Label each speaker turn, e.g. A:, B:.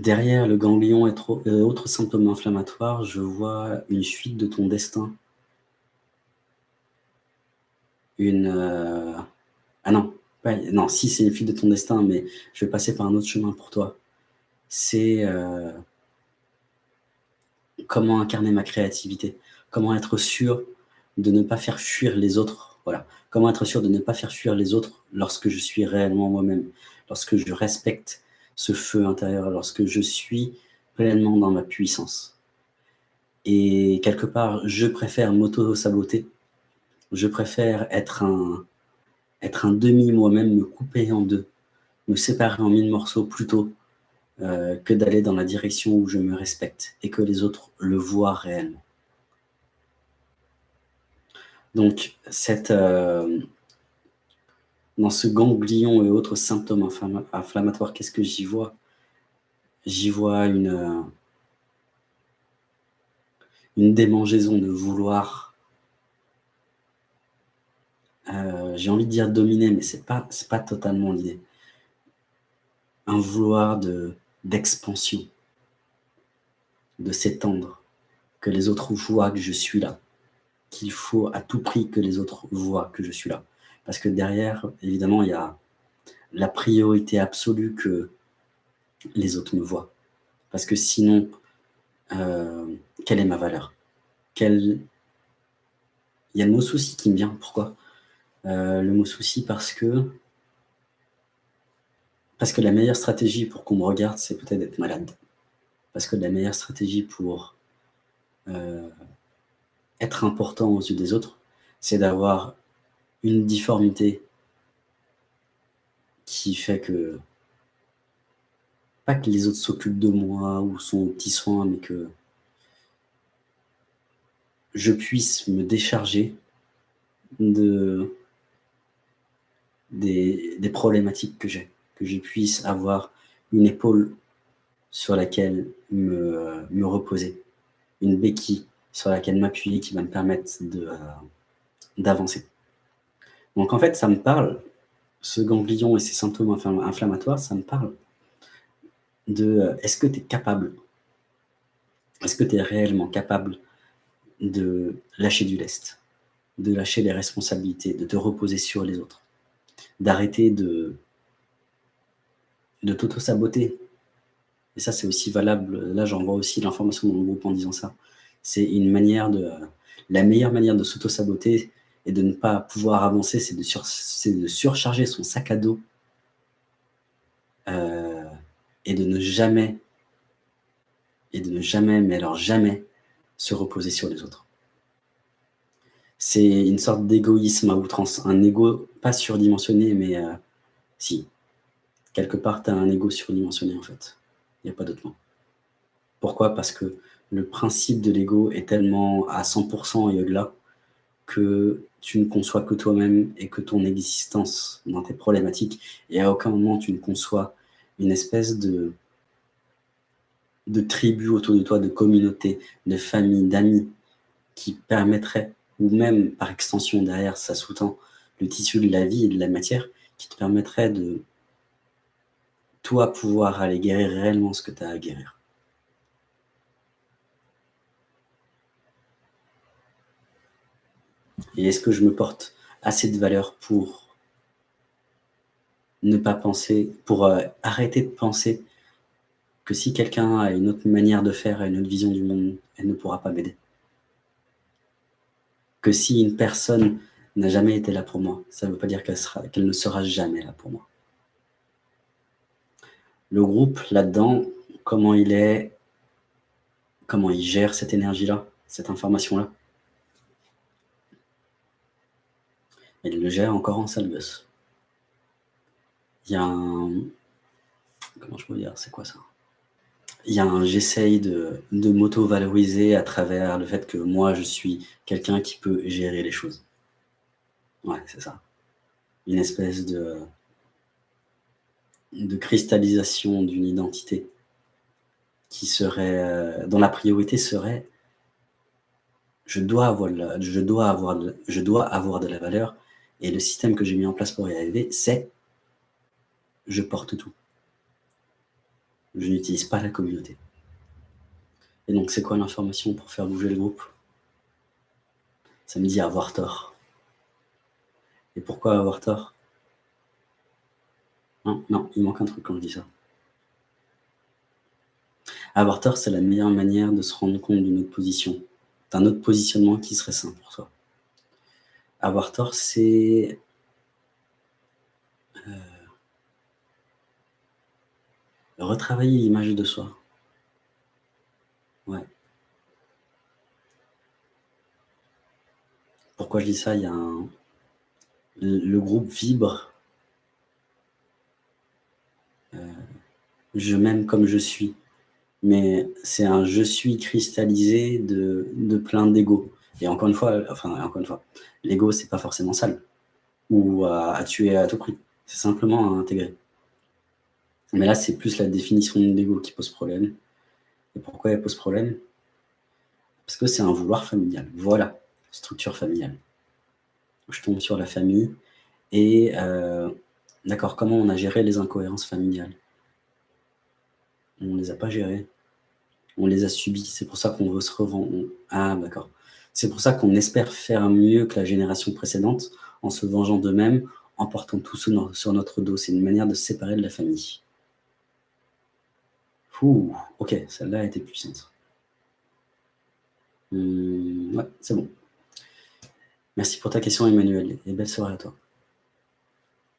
A: derrière le ganglion et euh, autres symptômes inflammatoires, je vois une fuite de ton destin. Une... Euh, ah non, non, si c'est une fuite de ton destin, mais je vais passer par un autre chemin pour toi. C'est euh, comment incarner ma créativité, comment être sûr de ne pas faire fuir les autres. Voilà. Comment être sûr de ne pas faire fuir les autres lorsque je suis réellement moi-même, lorsque je respecte ce feu intérieur, lorsque je suis pleinement dans ma puissance. Et quelque part, je préfère m'auto-saboter, je préfère être un, être un demi moi-même, me couper en deux, me séparer en mille morceaux plutôt euh, que d'aller dans la direction où je me respecte et que les autres le voient réellement. Donc, cette, euh, dans ce ganglion et autres symptômes inflammatoires, qu'est-ce que j'y vois? J'y vois une, euh, une démangeaison de vouloir, euh, j'ai envie de dire dominer, mais ce n'est pas, pas totalement l'idée. Un vouloir d'expansion, de s'étendre, que les autres voient que je suis là, qu'il faut à tout prix que les autres voient que je suis là. Parce que derrière, évidemment, il y a la priorité absolue que les autres me voient. Parce que sinon, euh, quelle est ma valeur? Il y a le mot souci qui me vient. Pourquoi? Euh, Le mot souci parce que... Parce que la meilleure stratégie pour qu'on me regarde, c'est peut-être d'être malade. Parce que la meilleure stratégie pour euh, être important aux yeux des autres, c'est d'avoir une difformité qui fait que, pas que les autres s'occupent de moi ou sont aux petits soins, mais que je puisse me décharger de, des, problématiques que j'ai, que je puisse avoir une épaule sur laquelle me, me reposer, une béquille sur laquelle m'appuyer qui va me permettre euh, d'avancer. Donc en fait, ça me parle, ce ganglion et ces symptômes inflammatoires, ça me parle. De euh, est-ce que tu es capable, est-ce que tu es réellement capable de lâcher du lest, de lâcher les responsabilités, de te reposer sur les autres, d'arrêter de, de t'auto-saboter? Et ça, c'est aussi valable, là j'envoie aussi l'information dans mon groupe en disant ça. C'est une manière de... La meilleure manière de s'auto-saboter, et de ne pas pouvoir avancer, c'est de, surcharger son sac à dos euh, et de ne jamais, et de ne jamais, mais alors jamais, se reposer sur les autres. C'est une sorte d'égoïsme à outrance, un ego pas surdimensionné, mais euh, si, quelque part, tu as un ego surdimensionné en fait. Il n'y a pas d'autre mot. Pourquoi? Parce que le principe de l'ego est tellement à 100% et au-delà que tu ne conçois que toi-même et que ton existence dans tes problématiques, et à aucun moment tu ne conçois une espèce de, tribu autour de toi, de communauté, de famille, d'amis, qui permettrait, ou même par extension derrière, ça sous-tend le tissu de la vie et de la matière, qui te permettrait de, toi, pouvoir aller guérir réellement ce que tu as à guérir. Et est-ce que je me porte assez de valeur pour ne pas penser, pour euh, arrêter de penser que si quelqu'un a une autre manière de faire, une autre vision du monde, elle ne pourra pas m'aider? Que si une personne n'a jamais été là pour moi, ça ne veut pas dire qu'elle ne sera jamais là pour moi. Le groupe, là-dedans, comment il est, comment il gère cette énergie-là, cette information-là, il le gère encore en gosse. Il y a un... Comment je peux dire C'est quoi ça? Il y a un... J'essaye de, m'auto-valoriser à travers le fait que moi, je suis quelqu'un qui peut gérer les choses. Ouais, c'est ça. Une espèce de, de cristallisation d'une identité qui serait, euh, dont la priorité serait je dois avoir de la valeur et le système que j'ai mis en place pour y arriver, c'est je porte tout. Je n'utilise pas la communauté. Et donc, c'est quoi l'information pour faire bouger le groupe? Ça me dit avoir tort. Et pourquoi avoir tort? Non, non, il manque un truc quand je dis ça. Avoir tort, c'est la meilleure manière de se rendre compte d'une autre position, d'un autre positionnement qui serait sain pour toi. Avoir tort, c'est... Euh, retravailler l'image de soi. Ouais. Pourquoi je dis ça? Il y a. Le groupe vibre. Euh, je m'aime comme je suis. Mais c'est un je suis cristallisé de, de plein d'ego. Et encore une fois, enfin, encore une fois, l'ego, c'est pas forcément sale. Ou à, tuer à tout prix. C'est simplement à intégrer. Mais là, c'est plus la définition de l'ego qui pose problème. Et pourquoi elle pose problème? Parce que c'est un vouloir familial. Voilà, structure familiale. Je tombe sur la famille. Et, euh, d'accord, comment on a géré les incohérences familiales? On ne les a pas gérées. On les a subies. C'est pour ça qu'on veut se revendre. Ah, d'accord. C'est pour ça qu'on espère faire mieux que la génération précédente en se vengeant d'eux-mêmes, en portant tout sur notre dos. C'est une manière de se séparer de la famille. Ouh, ok, celle-là a été puissante. Hum, ouais, c'est bon. Merci pour ta question, Emmanuel, et belle soirée à toi.